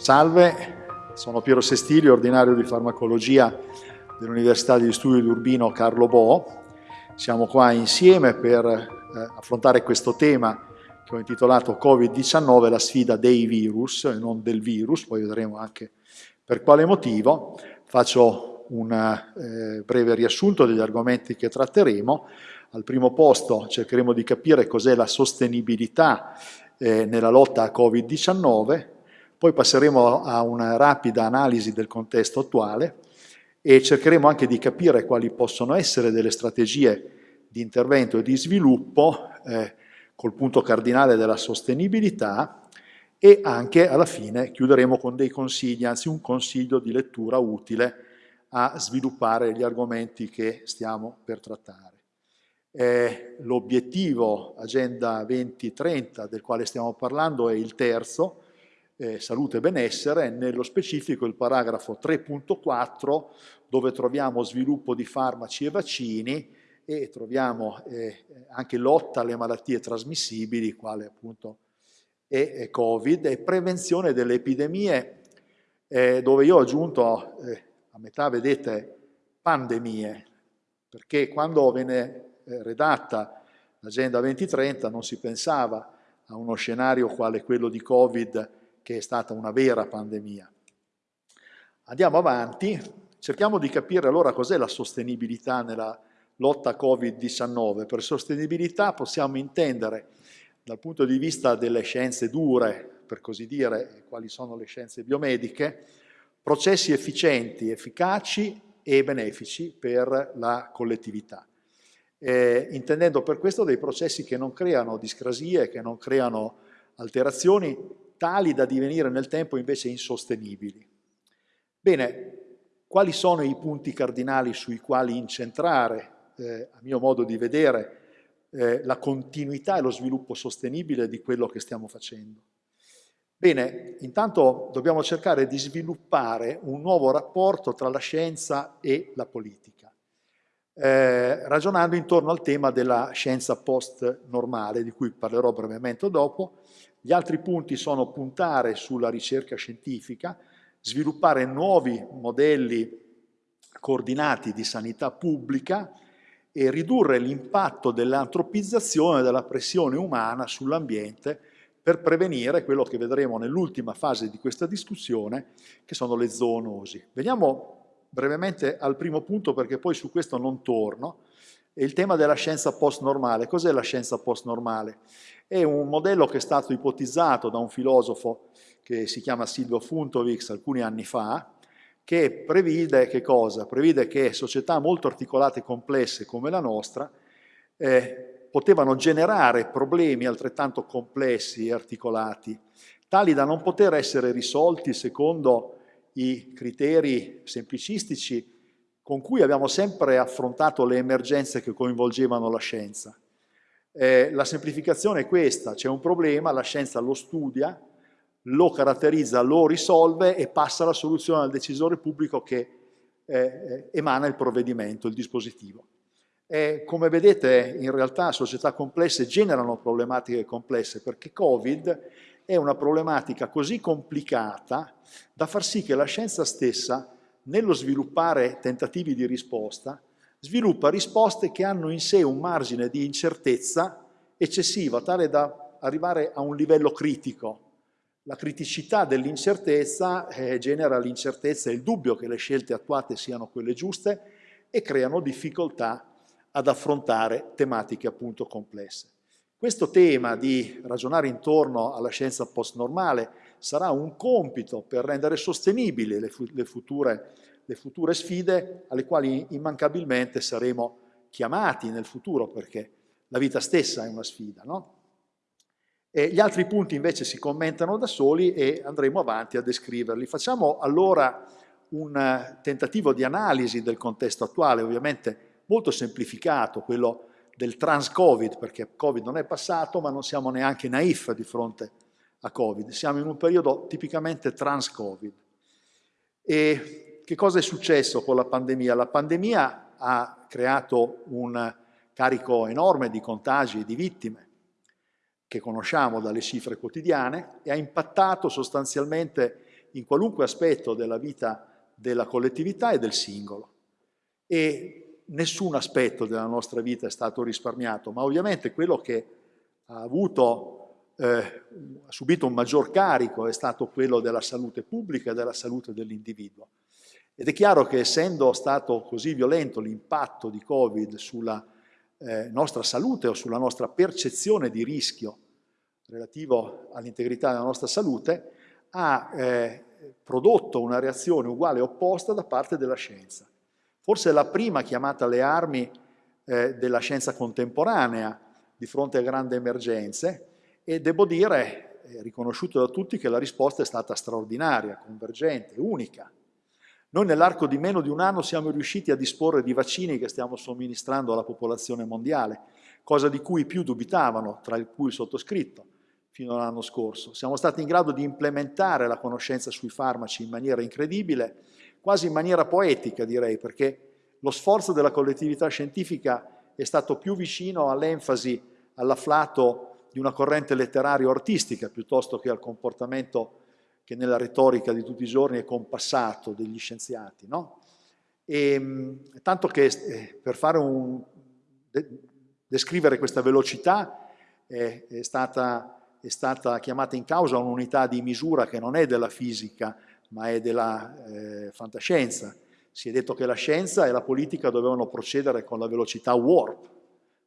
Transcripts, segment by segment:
Salve, sono Piero Sestili, ordinario di farmacologia dell'Università di Studi di Urbino Carlo Bo. Siamo qua insieme per eh, affrontare questo tema che ho intitolato Covid-19, la sfida dei virus e non del virus, poi vedremo anche per quale motivo. Faccio un eh, breve riassunto degli argomenti che tratteremo. Al primo posto cercheremo di capire cos'è la sostenibilità eh, nella lotta a Covid-19, poi passeremo a una rapida analisi del contesto attuale e cercheremo anche di capire quali possono essere delle strategie di intervento e di sviluppo eh, col punto cardinale della sostenibilità e anche alla fine chiuderemo con dei consigli, anzi un consiglio di lettura utile a sviluppare gli argomenti che stiamo per trattare. Eh, L'obiettivo Agenda 2030 del quale stiamo parlando è il terzo, eh, salute e benessere, nello specifico il paragrafo 3.4 dove troviamo sviluppo di farmaci e vaccini e troviamo eh, anche lotta alle malattie trasmissibili, quale appunto è, è Covid, e prevenzione delle epidemie, eh, dove io ho aggiunto eh, a metà, vedete, pandemie, perché quando venne eh, redatta l'Agenda 2030 non si pensava a uno scenario quale quello di Covid che è stata una vera pandemia. Andiamo avanti, cerchiamo di capire allora cos'è la sostenibilità nella lotta Covid-19. Per sostenibilità possiamo intendere dal punto di vista delle scienze dure, per così dire, quali sono le scienze biomediche, processi efficienti, efficaci e benefici per la collettività. Eh, intendendo per questo dei processi che non creano discrasie, che non creano alterazioni tali da divenire nel tempo invece insostenibili. Bene, quali sono i punti cardinali sui quali incentrare, eh, a mio modo di vedere, eh, la continuità e lo sviluppo sostenibile di quello che stiamo facendo? Bene, intanto dobbiamo cercare di sviluppare un nuovo rapporto tra la scienza e la politica, eh, ragionando intorno al tema della scienza post-normale, di cui parlerò brevemente dopo, gli altri punti sono puntare sulla ricerca scientifica, sviluppare nuovi modelli coordinati di sanità pubblica e ridurre l'impatto dell'antropizzazione della pressione umana sull'ambiente per prevenire quello che vedremo nell'ultima fase di questa discussione, che sono le zoonosi. Veniamo brevemente al primo punto perché poi su questo non torno, è il tema della scienza post-normale. Cos'è la scienza post-normale? È un modello che è stato ipotizzato da un filosofo che si chiama Silvio Funtovics alcuni anni fa, che prevede che cosa? Prevede che società molto articolate e complesse come la nostra eh, potevano generare problemi altrettanto complessi e articolati, tali da non poter essere risolti secondo i criteri semplicistici con cui abbiamo sempre affrontato le emergenze che coinvolgevano la scienza. Eh, la semplificazione è questa, c'è un problema, la scienza lo studia, lo caratterizza, lo risolve e passa la soluzione al decisore pubblico che eh, eh emana il provvedimento, il dispositivo. E come vedete in realtà società complesse generano problematiche complesse perché Covid è una problematica così complicata da far sì che la scienza stessa, nello sviluppare tentativi di risposta, sviluppa risposte che hanno in sé un margine di incertezza eccessiva, tale da arrivare a un livello critico. La criticità dell'incertezza eh, genera l'incertezza e il dubbio che le scelte attuate siano quelle giuste e creano difficoltà ad affrontare tematiche appunto complesse. Questo tema di ragionare intorno alla scienza post-normale sarà un compito per rendere sostenibili le, le, future, le future sfide alle quali immancabilmente saremo chiamati nel futuro perché la vita stessa è una sfida. No? gli altri punti invece si commentano da soli e andremo avanti a descriverli. Facciamo allora un tentativo di analisi del contesto attuale, ovviamente molto semplificato, quello del trans-Covid, perché Covid non è passato, ma non siamo neanche naif di fronte a Covid. Siamo in un periodo tipicamente trans-Covid. E che cosa è successo con la pandemia? La pandemia ha creato un carico enorme di contagi e di vittime, che conosciamo dalle cifre quotidiane, e ha impattato sostanzialmente in qualunque aspetto della vita della collettività e del singolo. E nessun aspetto della nostra vita è stato risparmiato, ma ovviamente quello che ha, avuto, eh, ha subito un maggior carico è stato quello della salute pubblica e della salute dell'individuo. Ed è chiaro che essendo stato così violento l'impatto di Covid sulla eh, nostra salute o sulla nostra percezione di rischio relativo all'integrità della nostra salute, ha eh, prodotto una reazione uguale e opposta da parte della scienza. Forse la prima chiamata alle armi eh, della scienza contemporanea di fronte a grandi emergenze e devo dire, riconosciuto da tutti, che la risposta è stata straordinaria, convergente, unica. Noi nell'arco di meno di un anno siamo riusciti a disporre di vaccini che stiamo somministrando alla popolazione mondiale, cosa di cui più dubitavano, tra cui il sottoscritto, fino all'anno scorso. Siamo stati in grado di implementare la conoscenza sui farmaci in maniera incredibile, quasi in maniera poetica direi, perché lo sforzo della collettività scientifica è stato più vicino all'enfasi, all'afflato di una corrente letteraria o artistica, piuttosto che al comportamento che nella retorica di tutti i giorni è compassato degli scienziati. No? E, ehm, tanto che eh, per fare un, de, descrivere questa velocità è, è stata è stata chiamata in causa un'unità di misura che non è della fisica, ma è della eh, fantascienza. Si è detto che la scienza e la politica dovevano procedere con la velocità warp,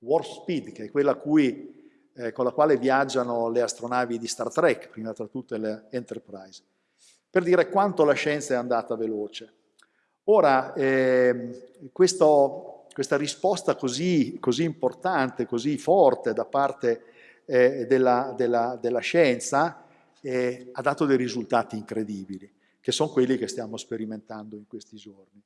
warp speed, che è quella cui, eh, con la quale viaggiano le astronavi di Star Trek, prima tra tutte le Enterprise, per dire quanto la scienza è andata veloce. Ora, eh, questo, questa risposta così, così importante, così forte da parte eh, della, della, della, scienza eh, ha dato dei risultati incredibili, che sono quelli che stiamo sperimentando in questi giorni.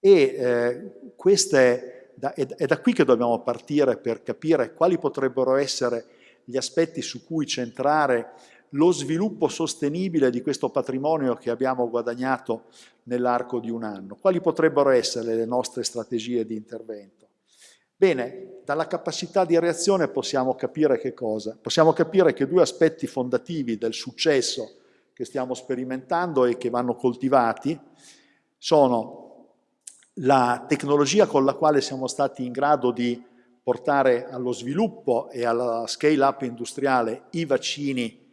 E eh, queste, da, è, è da qui che dobbiamo partire per capire quali potrebbero essere gli aspetti su cui centrare lo sviluppo sostenibile di questo patrimonio che abbiamo guadagnato nell'arco di un anno. Quali potrebbero essere le nostre strategie di intervento? Bene, dalla capacità di reazione possiamo capire che cosa? Possiamo capire che due aspetti fondativi del successo che stiamo sperimentando e che vanno coltivati sono la tecnologia con la quale siamo stati in grado di portare allo sviluppo e alla scale-up industriale i vaccini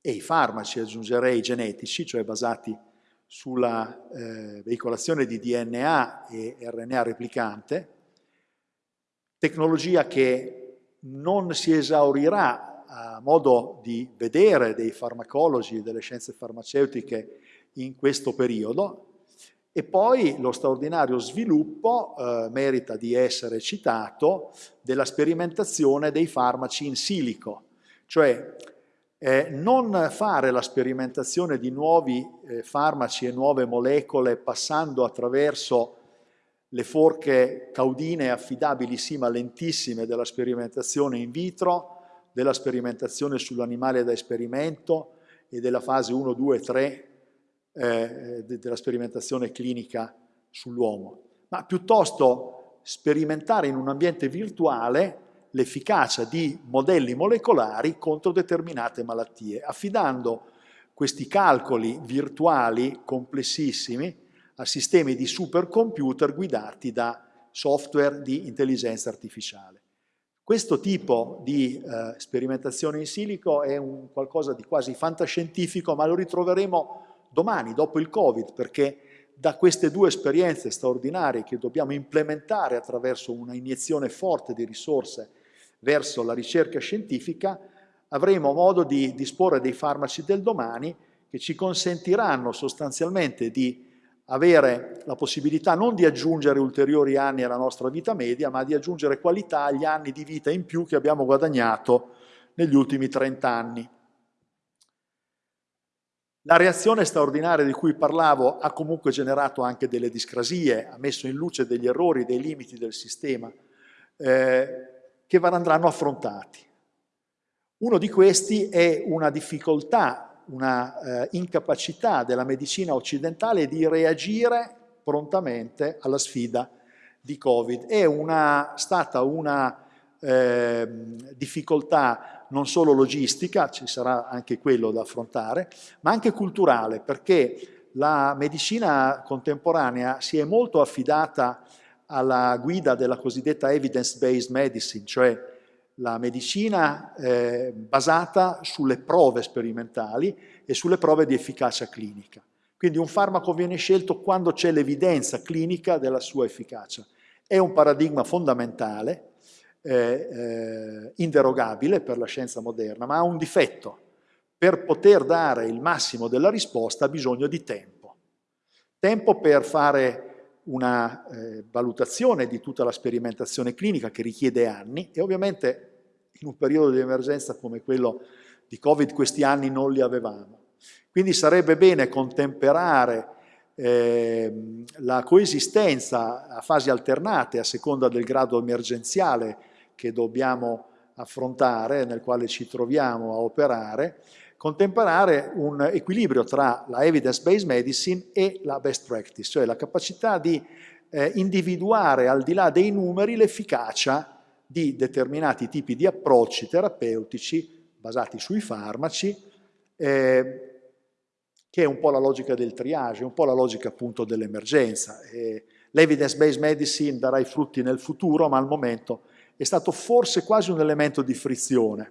e i farmaci, aggiungerei genetici, cioè basati sulla eh, veicolazione di DNA e RNA replicante, tecnologia che non si esaurirà a modo di vedere dei farmacologi e delle scienze farmaceutiche in questo periodo e poi lo straordinario sviluppo eh, merita di essere citato della sperimentazione dei farmaci in silico, cioè eh, non fare la sperimentazione di nuovi eh, farmaci e nuove molecole passando attraverso le forche caudine affidabili sì ma lentissime della sperimentazione in vitro, della sperimentazione sull'animale da esperimento e della fase 1, 2, 3 eh, della sperimentazione clinica sull'uomo, ma piuttosto sperimentare in un ambiente virtuale l'efficacia di modelli molecolari contro determinate malattie, affidando questi calcoli virtuali complessissimi a sistemi di supercomputer guidati da software di intelligenza artificiale. Questo tipo di eh, sperimentazione in silico è un qualcosa di quasi fantascientifico, ma lo ritroveremo domani, dopo il Covid, perché da queste due esperienze straordinarie che dobbiamo implementare attraverso una iniezione forte di risorse verso la ricerca scientifica, avremo modo di disporre dei farmaci del domani che ci consentiranno sostanzialmente di avere la possibilità non di aggiungere ulteriori anni alla nostra vita media, ma di aggiungere qualità agli anni di vita in più che abbiamo guadagnato negli ultimi 30 anni. La reazione straordinaria di cui parlavo ha comunque generato anche delle discrasie, ha messo in luce degli errori, dei limiti del sistema eh, che andranno affrontati. Uno di questi è una difficoltà una eh, incapacità della medicina occidentale di reagire prontamente alla sfida di Covid. È una, stata una eh, difficoltà non solo logistica, ci sarà anche quello da affrontare, ma anche culturale, perché la medicina contemporanea si è molto affidata alla guida della cosiddetta evidence-based medicine, cioè la medicina eh, basata sulle prove sperimentali e sulle prove di efficacia clinica. Quindi un farmaco viene scelto quando c'è l'evidenza clinica della sua efficacia. È un paradigma fondamentale, eh, inderogabile per la scienza moderna, ma ha un difetto. Per poter dare il massimo della risposta ha bisogno di tempo. Tempo per fare una eh, valutazione di tutta la sperimentazione clinica che richiede anni e ovviamente in un periodo di emergenza come quello di Covid questi anni non li avevamo. Quindi sarebbe bene contemperare eh, la coesistenza a fasi alternate a seconda del grado emergenziale che dobbiamo affrontare, nel quale ci troviamo a operare, contemperare un equilibrio tra la evidence-based medicine e la best practice, cioè la capacità di eh, individuare al di là dei numeri l'efficacia di determinati tipi di approcci terapeutici basati sui farmaci, eh, che è un po' la logica del triage, un po' la logica appunto dell'emergenza. Eh, L'evidence-based medicine darà i frutti nel futuro, ma al momento è stato forse quasi un elemento di frizione.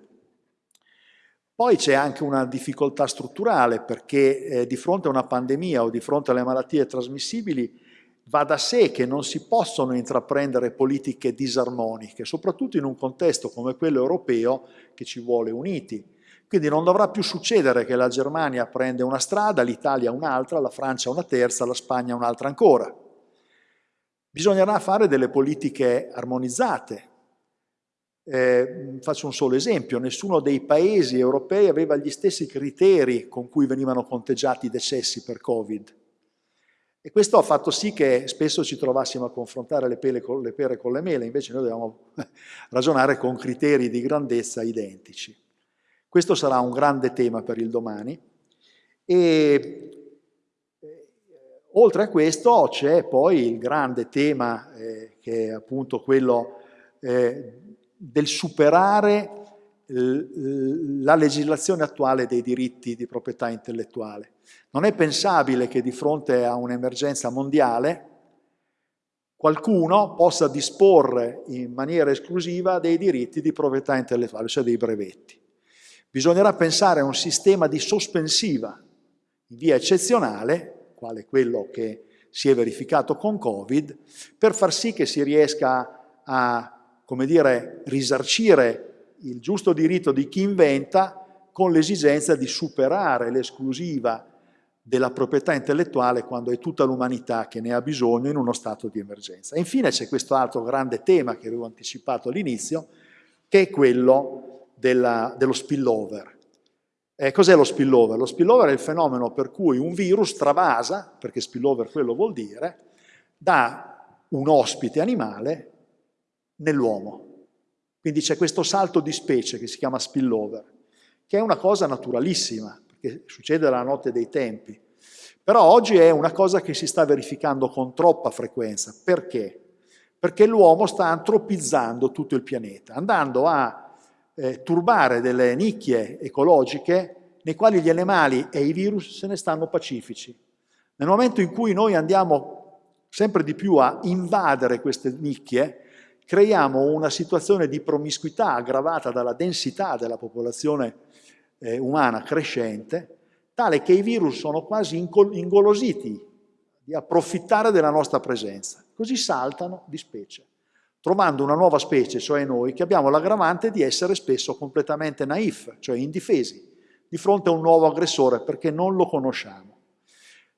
Poi c'è anche una difficoltà strutturale perché eh, di fronte a una pandemia o di fronte alle malattie trasmissibili va da sé che non si possono intraprendere politiche disarmoniche, soprattutto in un contesto come quello europeo che ci vuole uniti. Quindi non dovrà più succedere che la Germania prende una strada, l'Italia un'altra, la Francia una terza, la Spagna un'altra ancora. Bisognerà fare delle politiche armonizzate. Eh, faccio un solo esempio, nessuno dei paesi europei aveva gli stessi criteri con cui venivano conteggiati i decessi per Covid. E questo ha fatto sì che spesso ci trovassimo a confrontare le, pere con le, pere con le mele, invece noi dobbiamo ragionare con criteri di grandezza identici. Questo sarà un grande tema per il domani. E eh, oltre a questo c'è poi il grande tema, eh, che è appunto quello eh, del superare la legislazione attuale dei diritti di proprietà intellettuale. Non è pensabile che di fronte a un'emergenza mondiale qualcuno possa disporre in maniera esclusiva dei diritti di proprietà intellettuale, cioè dei brevetti. Bisognerà pensare a un sistema di sospensiva in via eccezionale, quale quello che si è verificato con Covid, per far sì che si riesca a, come dire, risarcire il giusto diritto di chi inventa con l'esigenza di superare l'esclusiva della proprietà intellettuale quando è tutta l'umanità che ne ha bisogno in uno stato di emergenza. Infine c'è questo altro grande tema che avevo anticipato all'inizio, che è quello della, dello spillover. Eh, cos'è lo spillover? Lo spillover è il fenomeno per cui un virus travasa, perché spillover quello vuol dire, da un ospite animale nell'uomo. Quindi c'è questo salto di specie che si chiama spillover, che è una cosa naturalissima, perché succede alla notte dei tempi. Però oggi è una cosa che si sta verificando con troppa frequenza. Perché? Perché l'uomo sta antropizzando tutto il pianeta, andando a eh, turbare delle nicchie ecologiche nei quali gli animali e i virus se ne stanno pacifici. Nel momento in cui noi andiamo sempre di più a invadere queste nicchie, creiamo una situazione di promiscuità aggravata dalla densità della popolazione eh, umana crescente, tale che i virus sono quasi ingolositi di approfittare della nostra presenza. Così saltano di specie, trovando una nuova specie, cioè noi, che abbiamo l'aggravante di essere spesso completamente naif, cioè indifesi, di fronte a un nuovo aggressore perché non lo conosciamo.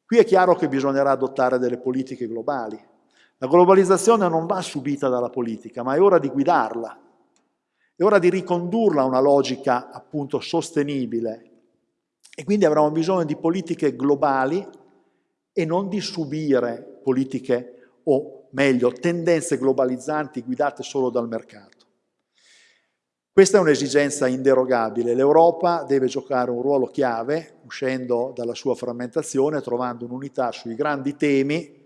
Qui è chiaro che bisognerà adottare delle politiche globali. La globalizzazione non va subita dalla politica, ma è ora di guidarla. È ora di ricondurla a una logica appunto sostenibile. E quindi avremo bisogno di politiche globali e non di subire politiche o meglio tendenze globalizzanti guidate solo dal mercato. Questa è un'esigenza inderogabile. L'Europa deve giocare un ruolo chiave, uscendo dalla sua frammentazione, trovando un'unità sui grandi temi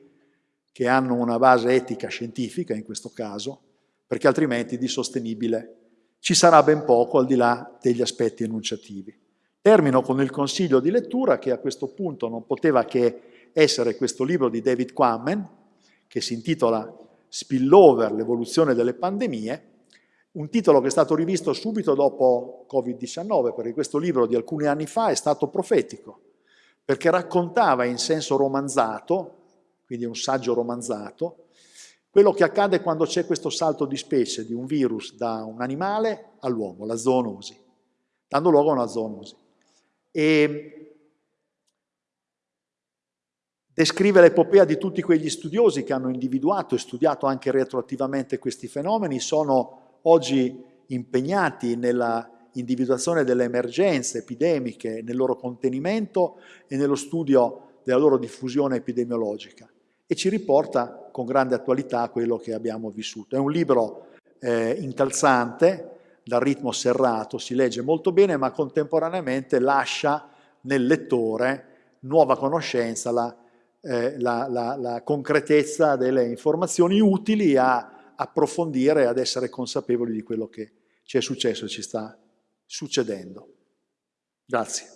che hanno una base etica scientifica in questo caso, perché altrimenti di sostenibile ci sarà ben poco al di là degli aspetti enunciativi. Termino con il consiglio di lettura che a questo punto non poteva che essere questo libro di David Quammen, che si intitola Spillover, l'evoluzione delle pandemie, un titolo che è stato rivisto subito dopo Covid-19, perché questo libro di alcuni anni fa è stato profetico, perché raccontava in senso romanzato, quindi un saggio romanzato, quello che accade quando c'è questo salto di specie di un virus da un animale all'uomo, la zoonosi, dando luogo a una zoonosi. E descrive l'epopea di tutti quegli studiosi che hanno individuato e studiato anche retroattivamente questi fenomeni, sono oggi impegnati nella individuazione delle emergenze epidemiche, nel loro contenimento e nello studio della loro diffusione epidemiologica e ci riporta con grande attualità quello che abbiamo vissuto. È un libro eh, incalzante, dal ritmo serrato, si legge molto bene, ma contemporaneamente lascia nel lettore nuova conoscenza, la, eh, la, la, la concretezza delle informazioni utili a approfondire ad essere consapevoli di quello che ci è successo e ci sta succedendo. Grazie.